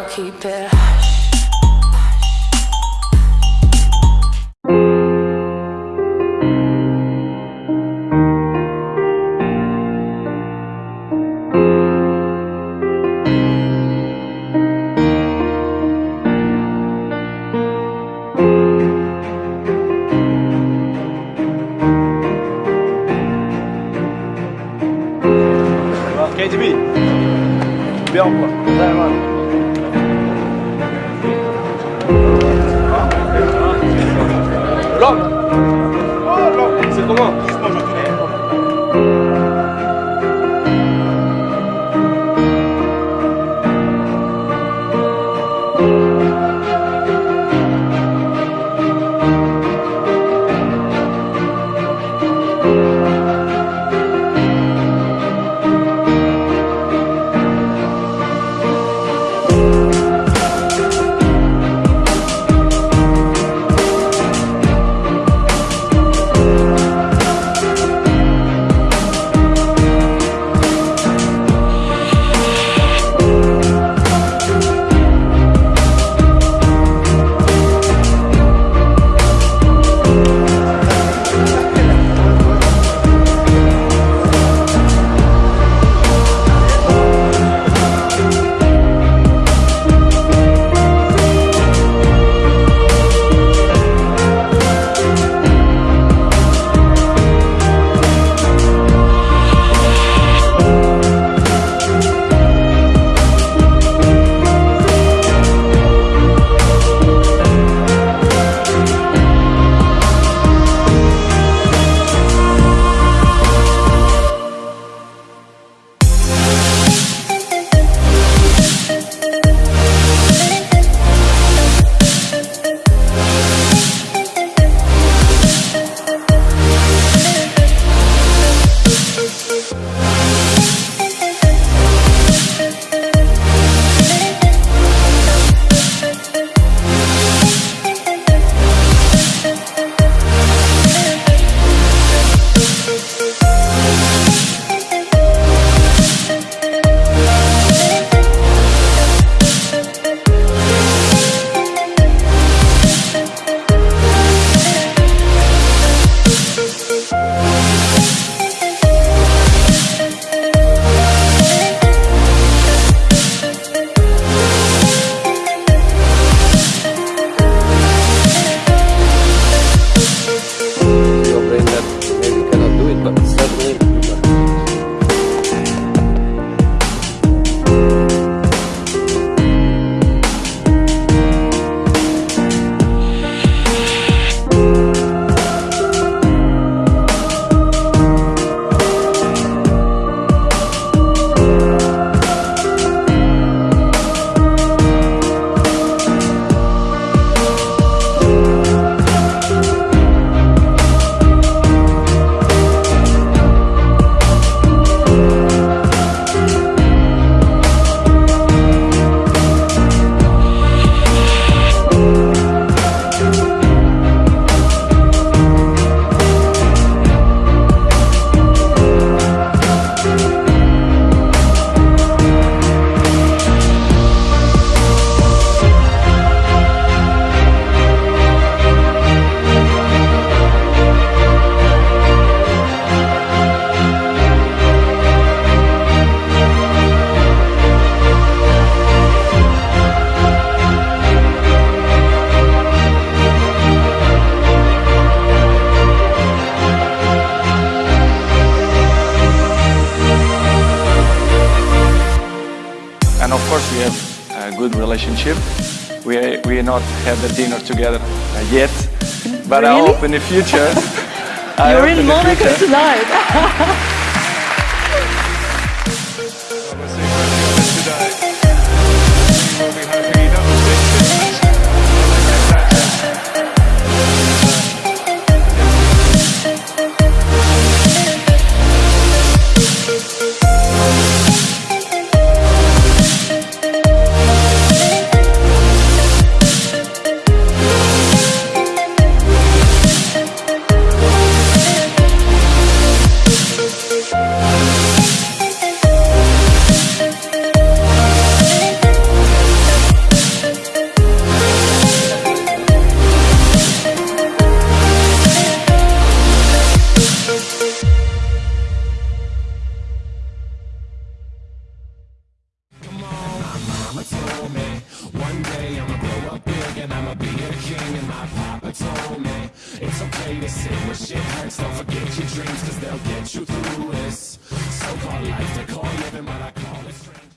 I'll keep it hush. Quoi. Senhor. But relationship. We we not had the dinner together uh, yet, but I hope in the future. You're in Monaco future- tonight. told me It's okay to sit where shit hurts Don't forget your dreams cause they'll get you through this So-called life they call living but I call it strange